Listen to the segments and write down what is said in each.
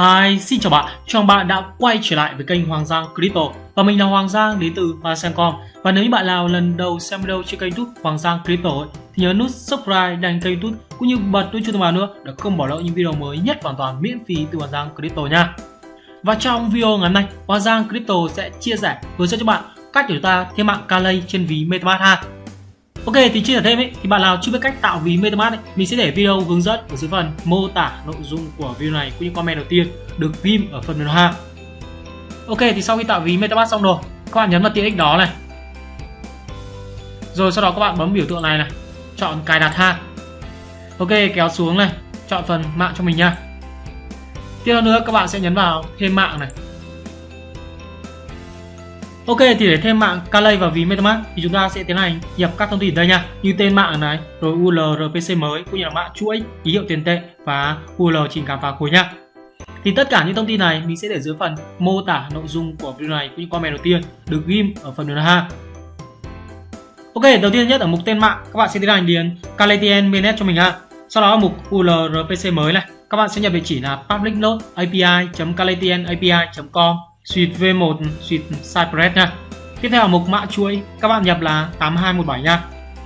Hi, xin chào bạn, chào bạn đã quay trở lại với kênh Hoàng Giang Crypto. Và mình là Hoàng Giang đến từ Vasancom Và nếu như bạn nào lần đầu xem video trên kênh youtube Hoàng Giang Crypto ấy, thì nhớ nút subscribe đăng kênh youtube cũng như bật nút chuông thông báo nữa để không bỏ lỡ những video mới nhất hoàn toàn miễn phí từ Hoàng Giang Crypto nha. Và trong video ngày hôm nay, Hoàng Giang Crypto sẽ chia sẻ hướng dẫn cho bạn cách để chúng ta thêm mạng Kalei trên ví MetaMask 2 Ok thì chia sẻ thêm ấy, thì bạn nào chưa biết cách tạo ví MetaMask ấy, mình sẽ để video hướng dẫn ở dưới phần mô tả nội dung của video này cũng như comment đầu tiên được ghim ở phần mềm ha. Ok thì sau khi tạo ví MetaMask xong rồi, các bạn nhấn vào tiện ích đó này. Rồi sau đó các bạn bấm biểu tượng này này, chọn cài đặt ha. Ok kéo xuống này, chọn phần mạng cho mình nha. Tiếp theo nữa các bạn sẽ nhấn vào thêm mạng này Ok, thì để thêm mạng Calay và ví MetaMask thì chúng ta sẽ tiến hành nhập các thông tin đây nha. Như tên mạng này, rồi URL RPC mới, cũng như là mã chuỗi, ký hiệu tiền tệ và URL trình cảm phá khối nha. Thì tất cả những thông tin này mình sẽ để dưới phần mô tả nội dung của video này cũng như comment đầu tiên được ghim ở phần đường ha Ok, đầu tiên nhất ở mục tên mạng, các bạn sẽ tiến hành điền Calaytn mainnet cho mình ha sau đó ở mục URL RPC mới này, các bạn sẽ nhập địa chỉ là public node api.calaytnapi.com suite V1 suite Cypress nha. Tiếp theo ở mục mã chuỗi các bạn nhập là 8217 nha.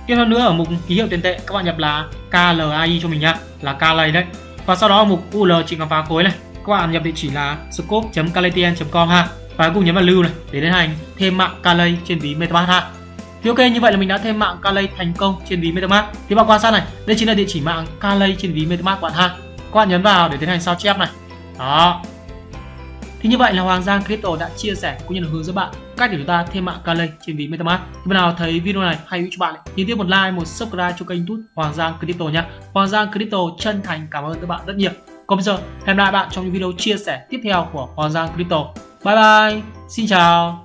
Tiếp theo nữa ở mục ký hiệu tiền tệ các bạn nhập là KLAI cho mình nha, là KLAI đấy. Và sau đó ở mục UL chỉ khám phá khối này, các bạn nhập địa chỉ là scope.calaytn.com ha. Và cùng nhấn vào lưu này để tiến hành thêm mạng Kalay trên ví MetaMask ha. Thì ok như vậy là mình đã thêm mạng Kalay thành công trên ví MetaMask. Thì bạn quan sát này, đây chính là địa chỉ mạng Kalay trên ví MetaMask bạn ha. Các bạn nhấn vào để tiến hành sao chép này. Đó, thì như vậy là Hoàng Giang Crypto đã chia sẻ cũng như là hướng dẫn bạn cách để chúng ta thêm mạng Calay trên ví MetaMask. Thì bạn nào thấy video này hay hữu cho bạn nhấn tiếp một like, một subscribe cho kênh YouTube Hoàng Giang Crypto nhé. Hoàng Giang Crypto chân thành cảm ơn các bạn rất nhiều. Còn bây giờ hẹn gặp lại bạn trong những video chia sẻ tiếp theo của Hoàng Giang Crypto. Bye bye, xin chào.